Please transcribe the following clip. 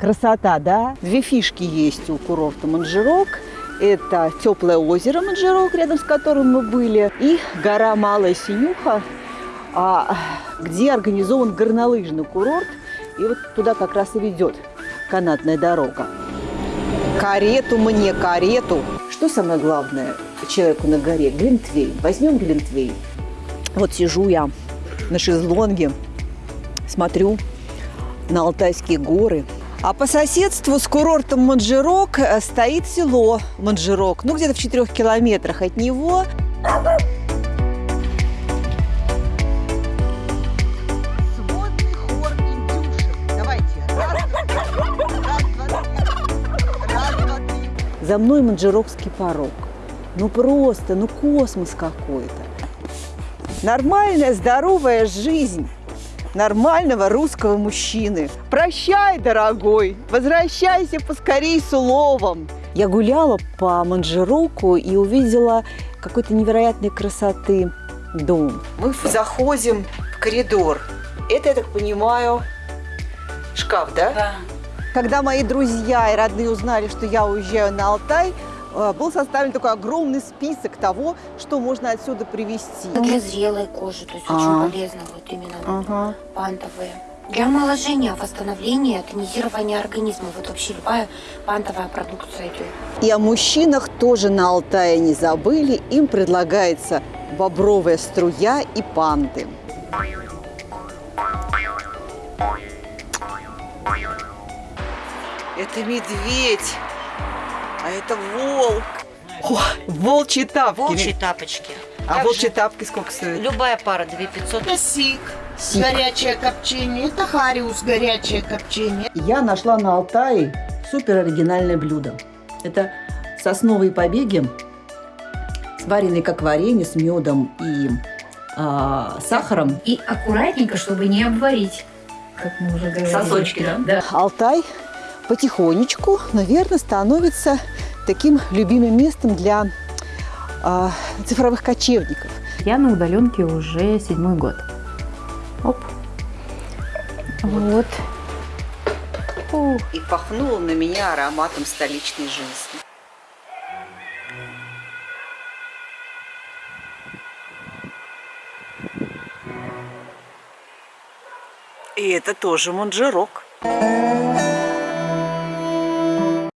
Красота, да? Две фишки есть у курорта Манжирок. Это теплое озеро Манжирок, рядом с которым мы были, и гора Малая Синюха, а, где организован горнолыжный курорт. И вот туда как раз и ведет канатная дорога. Карету мне, карету. Что самое главное человеку на горе? Глинтвейн. Возьмем глинтвейн. Вот сижу я на шезлонге, смотрю на Алтайские горы. А по соседству с курортом Манжирок э, стоит село Манжирок, ну где-то в четырех километрах от него. За мной Манжирокский порог. Ну просто, ну космос какой-то. Нормальная, здоровая жизнь нормального русского мужчины. Прощай, дорогой, возвращайся поскорей с уловом. Я гуляла по Манжироку и увидела какой-то невероятной красоты дом. Мы заходим в коридор. Это, я так понимаю, шкаф, да? Да. Когда мои друзья и родные узнали, что я уезжаю на Алтай, был составлен такой огромный список того, что можно отсюда привезти. Для зрелой кожи, то есть А. очень полезно вот именно Ага. пантовые. Для омоложения, восстановления, тонизирования организма. Вот вообще любая пантовая продукция идет. И о мужчинах тоже на Алтае не забыли. Им предлагается бобровая струя и панты. Это медведь, а это волк. О, волчьи тапки. Волчьи тапочки. А Также волчьи тапки сколько стоят? Любая пара 2500. Это сик, Сик. горячее копчение. Это хариус, горячее копчение. Я нашла на Алтае супер оригинальное блюдо. Это сосновые побеги, сваренные как варенье с медом и а, сахаром. И аккуратненько, чтобы не обварить, как мы уже говорили. Сосочки, да? Да. Алтай потихонечку, наверное, становится таким любимым местом для а, цифровых кочевников. Я на удаленке уже седьмой год. Оп. Вот. Ух. И пахнуло на меня ароматом столичной жизни. И это тоже манжирок.